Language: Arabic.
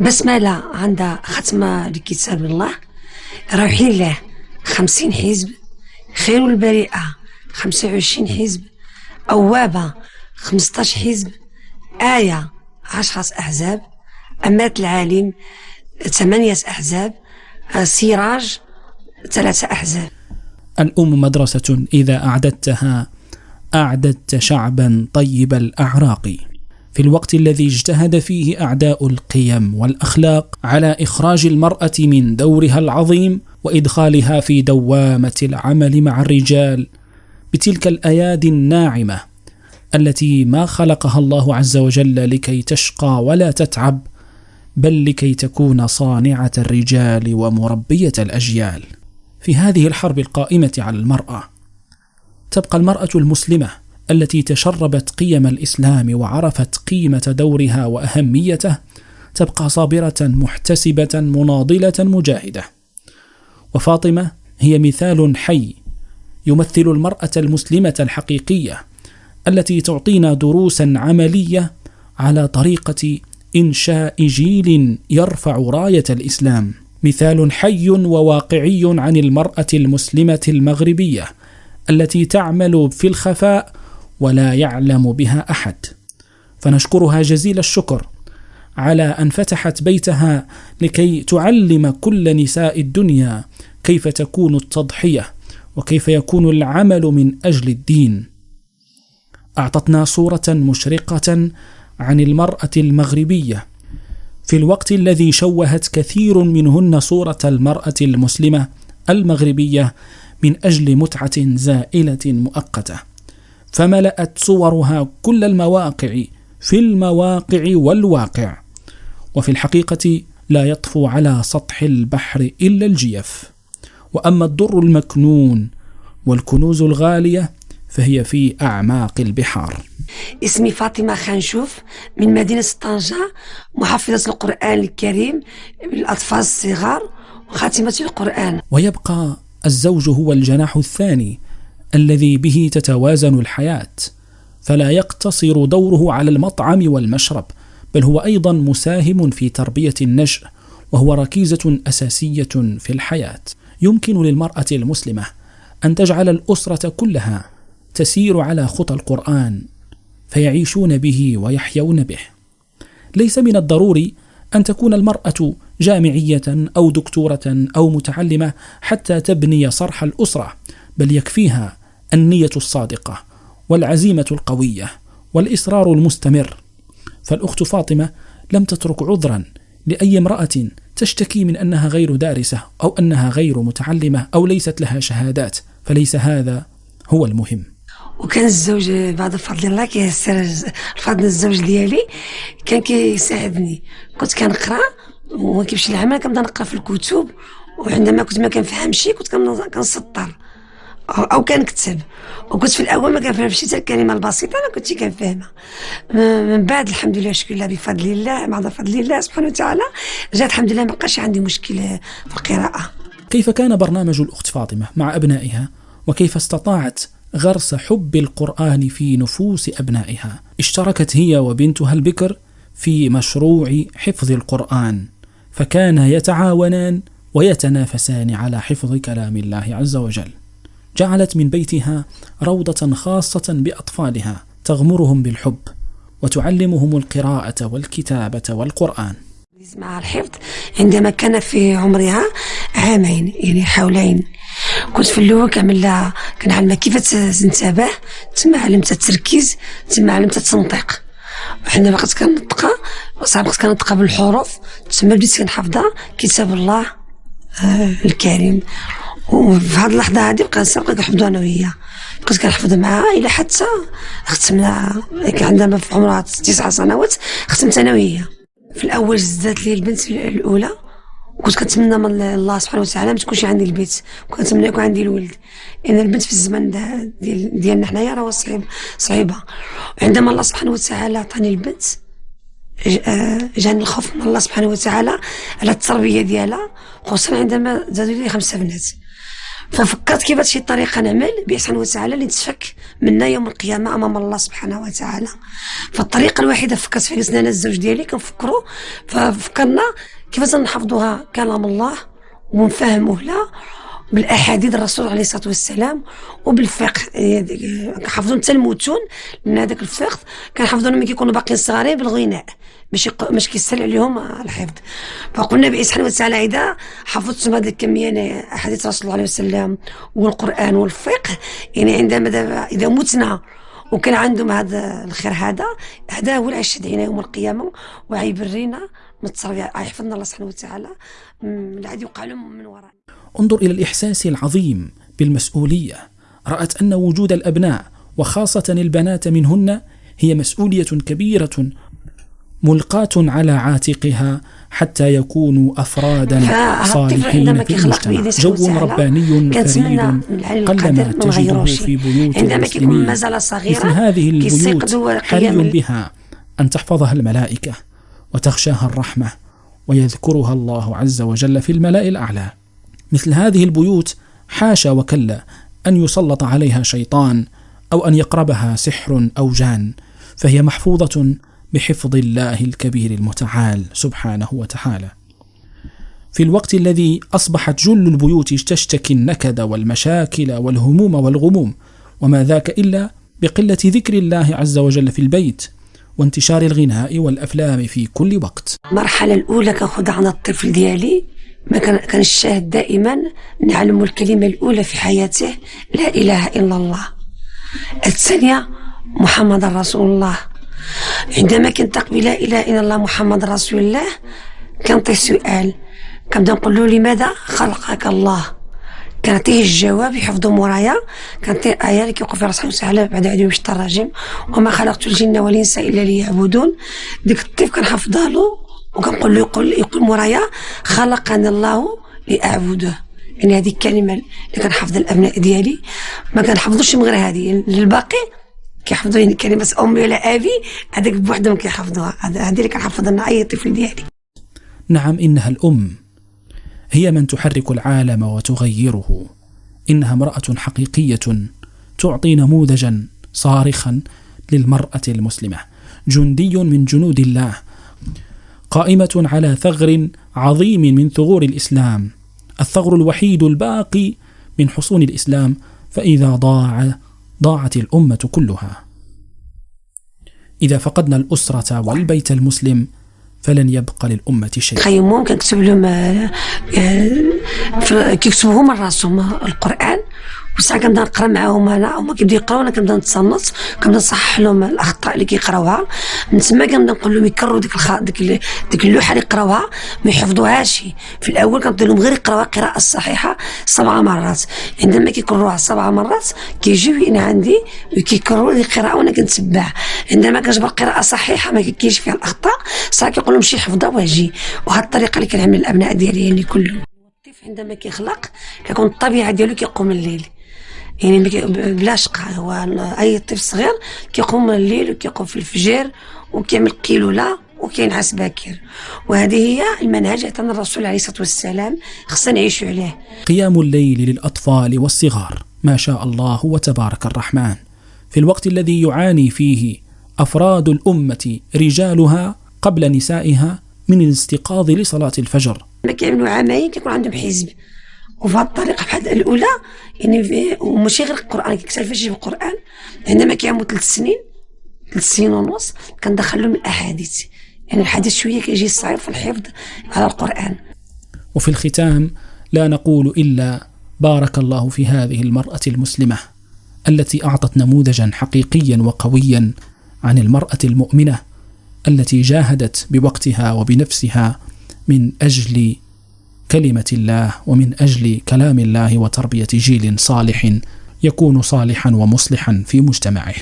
بسملة عندها ختمة لكتاب الله. روحي الله خمسين حزب خير البريئة خمسة وعشرين حزب أوابة خمسطاش حزب آية عشرة أحزاب أمات العالم ثمانية أحزاب سراج ثلاثة أحزاب. الأم مدرسة إذا أعددتها أعددت شعبا طيب الأعراق. في الوقت الذي اجتهد فيه أعداء القيم والأخلاق على إخراج المرأة من دورها العظيم وإدخالها في دوامة العمل مع الرجال بتلك الأيادي الناعمة التي ما خلقها الله عز وجل لكي تشقى ولا تتعب بل لكي تكون صانعة الرجال ومربية الأجيال. في هذه الحرب القائمة على المرأة تبقى المرأة المسلمة التي تشربت قيم الإسلام وعرفت قيمة دورها وأهميته تبقى صابرة محتسبة مناضلة مجاهدة. وفاطمة هي مثال حي يمثل المرأة المسلمة الحقيقية التي تعطينا دروسا عملية على طريقة إنشاء جيل يرفع راية الإسلام. مثال حي وواقعي عن المرأة المسلمة المغربية التي تعمل في الخفاء ولا يعلم بها أحد. فنشكرها جزيل الشكر على أن فتحت بيتها لكي تعلم كل نساء الدنيا كيف تكون التضحية وكيف يكون العمل من أجل الدين. أعطتنا صورة مشرقة عن المرأة المغربية. في الوقت الذي شوهت كثير منهن صورة المرأة المسلمة المغربية من أجل متعة زائلة مؤقتة. فملأت صورها كل المواقع في المواقع والواقع. وفي الحقيقة لا يطفو على سطح البحر إلا الجيف. وأما الدر المكنون والكنوز الغالية فهي في أعماق البحار. اسمي فاطمة خانشوف من مدينة طنجة محفظة القرآن الكريم للأطفال الصغار وخاتمة القرآن. ويبقى الزوج هو الجناح الثاني الذي به تتوازن الحياة فلا يقتصر دوره على المطعم والمشرب بل هو أيضا مساهم في تربية النشء وهو ركيزة أساسية في الحياة. يمكن للمرأة المسلمة أن تجعل الأسرة كلها تسير على خطى القرآن فيعيشون به ويحيون به. ليس من الضروري أن تكون المرأة جامعية أو دكتورة أو متعلمة حتى تبني صرح الأسرة بل يكفيها النية الصادقة والعزيمة القوية والإصرار المستمر. فالأخت فاطمة لم تترك عذرا لأي امرأة تشتكي من أنها غير دارسة أو أنها غير متعلمة أو ليست لها شهادات فليس هذا هو المهم. وكان الزوج بعد فضل الله كيسر الفضل الزوج ديالي كان كيساعدني. كنت كنقرأ وما كيمشي العمل كنبدا نقرأ في الكتب وعندما كنت ما كنفهمش كنت كنسطر. أو كنكتب وكنت في الأول ما كنفهمش حتى الكلمة البسيطة أنا كنت كنفهمها. من بعد الحمد لله شكر الله بفضل الله بعد فضل الله سبحانه وتعالى جات الحمد لله ما بقاش عندي مشكل في القراءة. كيف كان برنامج الأخت فاطمة مع أبنائها؟ وكيف استطاعت غرس حب القرآن في نفوس أبنائها؟ اشتركت هي وبنتها البكر في مشروع حفظ القرآن. فكانا يتعاونان ويتنافسان على حفظ كلام الله عز وجل. جعلت من بيتها روضة خاصة بأطفالها تغمرهم بالحب وتعلمهم القراءة والكتابة والقرآن. مع الحفظ عندما كان في عمرها عامين يعني حولين. كنت في الأول كنعمل لها كنعلمها كيف تنتبه تما علمتها التركيز تما علمتها التنطيق. وحنا بقيت كنطقها صعب بقيت كنطقها بالحروف تما بديت كنحفظها كتاب الله آه الكريم. وفي هذه اللحظة هذه بقى بقيت كنحفظ أنا وهي. بقيت كنحفظ معاها إلى حتى ختمنا عندما في عمرها تسع سنوات ختمت أنا وهي. في الأول زادت لي البنت الأولى كنت كنتمنى من الله سبحانه وتعالى ما تكونش عندي البيت. كنتمنى يكون عندي الولد. لأن البنت في الزمن ديال ديالنا حنايا راه صعيب صعيبة. عندما الله سبحانه وتعالى عطاني البنت آه، جاني الخوف من الله سبحانه وتعالى على التربية ديالها. خصوصا عندما زادوا لي خمسة بنات. ففكرت كيف شي طريقة نعمل؟ بإحسان وتعالى اللي نتفك منا يوم القيامة أمام الله سبحانه وتعالى. فالطريقة الوحيدة فكرت فيها جلسنا أنا الزوج ديالي كنفكروا. ففكرنا كيفاش نحفظوها كلام الله ونفهموه لا. بالاحاديث الرسول عليه الصلاة والسلام وبالفقه. كنحفظوا حتى المتون من هذاك الفقه كنحفظوا ملي كيكونوا باقيين صغارين بالغناء باش باش كيسهل عليهم الحفظ. فقلنا بإسحان وتعالى إذا حفظتم هذه الكمية أحاديث رسول الله عليه وسلم والقرآن والفقه. يعني عندما إذا متنا وكان عندهم هذا الخير هذا هذا هو العيش علينا يوم القيامة وعيبرينا متصرف يحفظنا الله سبحانه وتعالى. لا يوقع لهم من وراء. انظر إلى الإحساس العظيم بالمسؤولية. رأت أن وجود الأبناء وخاصة البنات منهن هي مسؤولية كبيرة ملقاة على عاتقها حتى يكونوا أفرادا صالحين في المجتمع. جو رباني فريد قلما تجده في بيوت المسلمين. مثل هذه البيوت حري بها أن تحفظها الملائكة وتغشاها الرحمة ويذكرها الله عز وجل في الملأ الأعلى. مثل هذه البيوت حاشا وكلا أن يسلط عليها شيطان أو أن يقربها سحر أو جان فهي محفوظة بحفظ الله الكبير المتعال سبحانه وتعالى. في الوقت الذي أصبحت جل البيوت تشتكي النكد والمشاكل والهموم والغموم وما ذاك إلا بقلة ذكر الله عز وجل في البيت وانتشار الغناء والأفلام في كل وقت. المرحلة الأولى كنخذ عن الطفل ديالي. ما كان الشاهد دائما نعلم الكلمة الأولى في حياته لا إله إلا الله. الثانية محمد رسول الله. عندما كنطق بلا إله إلا الله محمد رسول الله كنعطيه سؤال. كنبدا نقول له لماذا خلقك الله؟ كنعطيه الجواب يحفظه مورايا كنعطيه آية اللي كيوقف في راسه وسهله بعد عدو مش الرجيم وما خلقت الجن والإنس إلا ليعبدون. ديك الطيف كنحفظها له. وكنقول له يقول يقول مورايا خلقنا الله لاعبده يعني هذه الكلمة اللي كنحفظ الأبناء ديالي. ما كنحفظوش من غير هذه. للباقي كيحفظوا يعني كلمة أمي ولا أبي هذاك بوحدهم كيحفظوها. هذه اللي كنحفظ لنا أي طفل ديالي. نعم إنها الأم. هي من تحرك العالم وتغيره. إنها امرأة حقيقية تعطي نموذجا صارخا للمرأة المسلمة. جندي من جنود الله. قائمة على ثغر عظيم من ثغور الإسلام. الثغر الوحيد الباقي من حصون الإسلام فإذا ضاع ضاعت الأمة كلها. إذا فقدنا الأسرة والبيت المسلم فلن يبقى للأمة شيء. خيمون كنكتب لهم آه، آه، كيكتبوا هما راسهم القرآن وساعة كنبدا نقرا معاهم أنا هما كيبداو يقراو أنا كنبدا نتصنت كنبدا نصحح لهم الأخطاء اللي كيقراوها. من تما كنبدا نقول لهم يكرروا ديك الخ... ديك ديك اللوحة اللي يقراوها ما يحفظوهاش. في الأول كنبدا لهم غير يقراوها القراءه الصحيحه سبع مرات. عندما كيكرروها سبع مرات كيجيو هنا عندي وكيكرروا القراءة وأنا كنتبع عندما كنجبر قراءة صحيحة ما كاينش فيها الأخطاء ساعه كيقول لهم شي حفظها واجي وهذه الطريقة اللي كنعمل الأبناء ديالي يعني كلهم. عندما كيخلق كيكون الطبيعة ديالو كيقوم الليل. يعني بلا شقة. هو أي طفل صغير كيقوم الليل وكيقوم في الفجر وكيعمل قيلولة وكينعس باكر. وهذه هي المنهج عطانا الرسول عليه الصلاة والسلام خصنا نعيشوا عليه. قيام الليل للأطفال والصغار. ما شاء الله وتبارك الرحمن. في الوقت الذي يعاني فيه أفراد الأمة رجالها قبل نسائها من الاستيقاظ لصلاة الفجر. ما كيعملوا عامين كيكون عندهم حزب. وفي هذه الطريقة بحال الأولى يعني وماشي غير القرآن كيكتفيش بالقران عندما كيعملوا ثلاث سنين ثلاث سنين ونص كندخل لهم الأحاديث. يعني الحديث شوية كيجي صعيب في الحفظ على القرآن. وفي الختام لا نقول إلا بارك الله في هذه المرأة المسلمة التي أعطت نموذجا حقيقيا وقويا عن المرأة المؤمنة التي جاهدت بوقتها وبنفسها من أجل كلمة الله ومن أجل كلام الله وتربية جيل صالح يكون صالحا ومصلحا في مجتمعه.